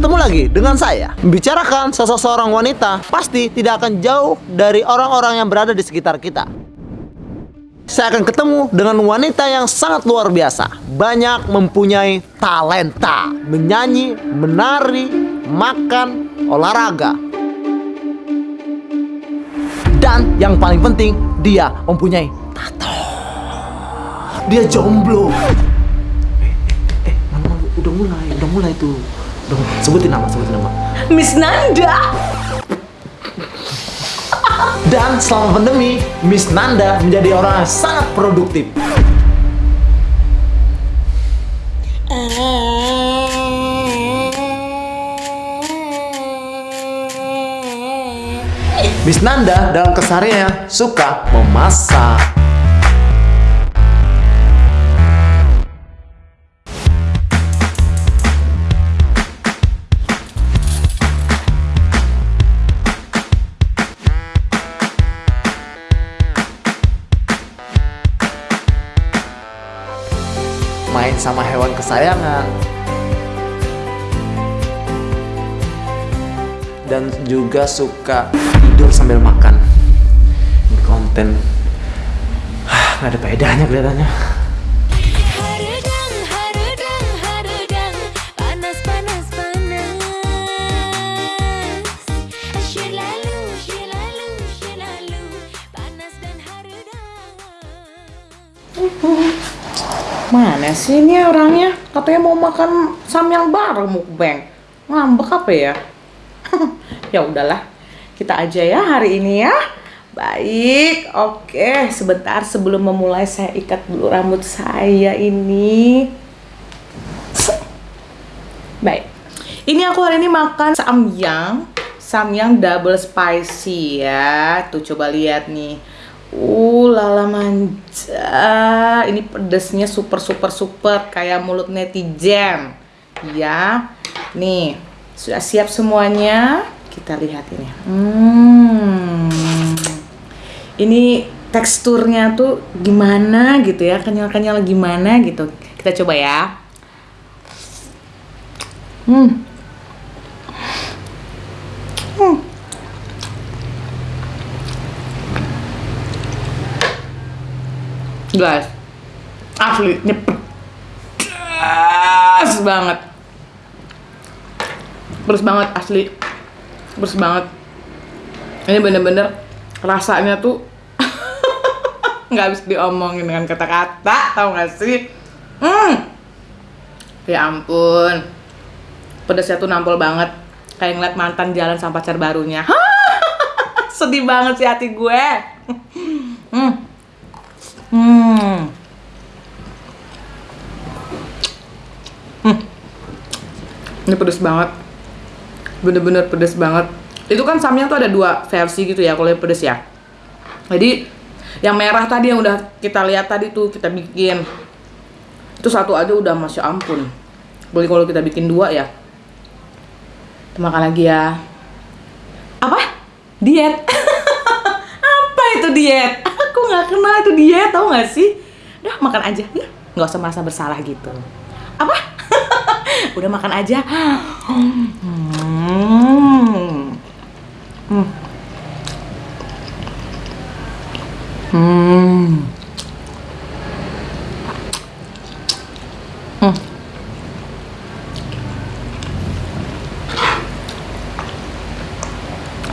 ketemu lagi dengan saya. Membicarakan sosok seorang wanita Pasti tidak akan jauh dari orang-orang yang berada di sekitar kita. Saya akan ketemu dengan wanita yang sangat luar biasa. Banyak mempunyai talenta. Menyanyi, menari, makan, olahraga. Dan yang paling penting Dia mempunyai tato. Dia jomblo. Eh, eh, mana, udah mulai, udah mulai tuh Mulai. sebutin nama, sebutin nama Miss Nanda. Dan selama pandemi, Miss Nanda menjadi orang yang sangat produktif. Miss Nanda dalam kesehariannya suka memasak. Kesayangan. Dan juga suka tidur sambil makan. Ini konten ah, nggak ada bedanya kelihatannya. Mana sih ini orangnya? Katanya mau makan samyang bareng mukbang. Ngambek apa ya? ya udahlah. Kita aja ya hari ini ya. Baik, oke. Sebentar sebelum memulai saya ikat dulu rambut saya ini. Baik. Ini aku hari ini makan samyang. Samyang double spicy ya. Tuh coba lihat nih. Uh, lala manja. Ini pedesnya super super super kayak mulut netizen. Ya. Nih, sudah siap semuanya. Kita lihat ini. Hmm. Ini teksturnya tuh gimana gitu ya? Kenyal-kenyal gimana gitu. Kita coba ya. Hmm. Hmm. Guys, asli ini pedas banget. Pedas banget asli. Pedas banget. Ini bener-bener rasanya tuh nggak bisa diomongin dengan kata-kata, tau gak sih? Hmm. Ya ampun. Pedasnya tuh nampol banget. Kayak ngeliat mantan jalan sama pacar barunya. Sedih banget sih hati gue. Hmm. Hmm. Ini pedes banget. Bener-bener pedes banget. Itu kan samyang tuh ada dua versi gitu ya kalau yang pedes ya. Jadi yang merah tadi yang udah kita lihat tadi tuh kita bikin. Itu satu aja udah masya ampun. Boleh kalau kita bikin dua ya. Kita makan lagi ya. Apa? Diet. Apa itu diet? Nggak kenal itu diet, tau nggak sih? Udah makan aja, ya. Nggak usah merasa bersalah gitu. Apa? Udah makan aja. Hmm. Hmm. Hmm. Hmm.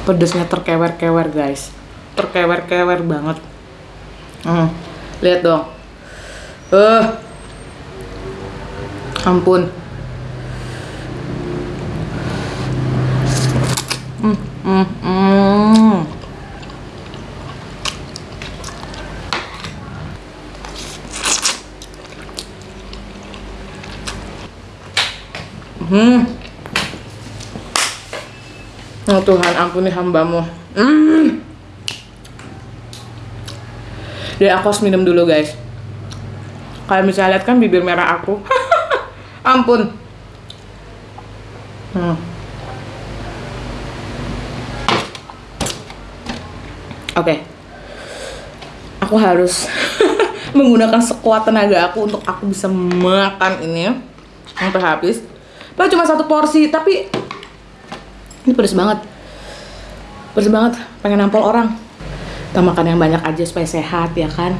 Pedesnya terkewer-kewer guys Terkewer-kewer banget hmm. Lihat dong Eh uh. Ampun Hmm, hmm, hmm. Hmm. Oh Tuhan, ampuni hambamu. Hmm. Jadi aku harus minum dulu guys. Kalian bisa lihat kan bibir merah aku. Ampun. Hmm. Oke. Aku harus menggunakan sekuat tenaga aku untuk aku bisa makan ini sampai habis. Padahal cuma satu porsi, tapi Ini pedes banget. Pedes banget, pengen nampol orang. Kita makan yang banyak aja supaya sehat ya kan.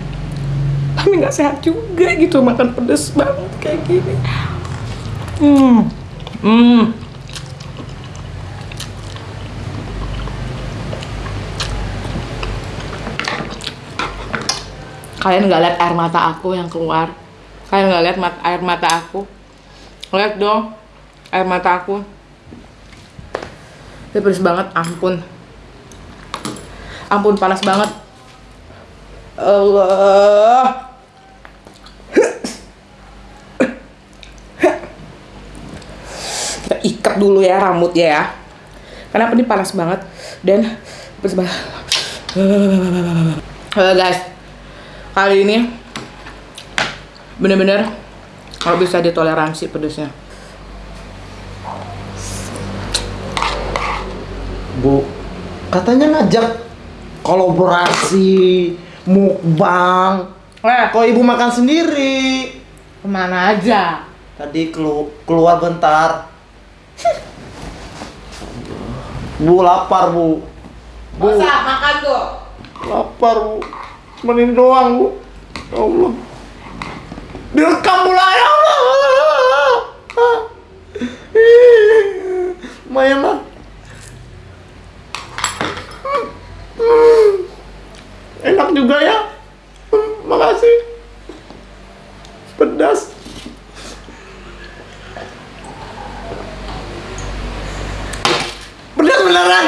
Tapi nggak sehat juga gitu makan pedes banget kayak gini. Hmm. Hmm. Kalian nggak lihat air mata aku yang keluar? Kalian nggak lihat mat- air mata aku? Lihat dong air mata aku. Ini pedes banget, ampun. Ampun panas banget. Allah. Kita ikat dulu ya rambutnya ya. Karena ini panas banget dan. Halo guys, kali ini bener-bener kalau bisa ditoleransi pedesnya. Bu, katanya ngajak kolaborasi mukbang. Nah. Eh kok ibu makan sendiri. Ke mana aja? Tadi kelu keluar bentar. Bu lapar bu. Bu. Masa, makan tuh lapar bu. Menin doang bu. Ya Allah. Direkam mulai ya Allah. Mayan lah. la rana.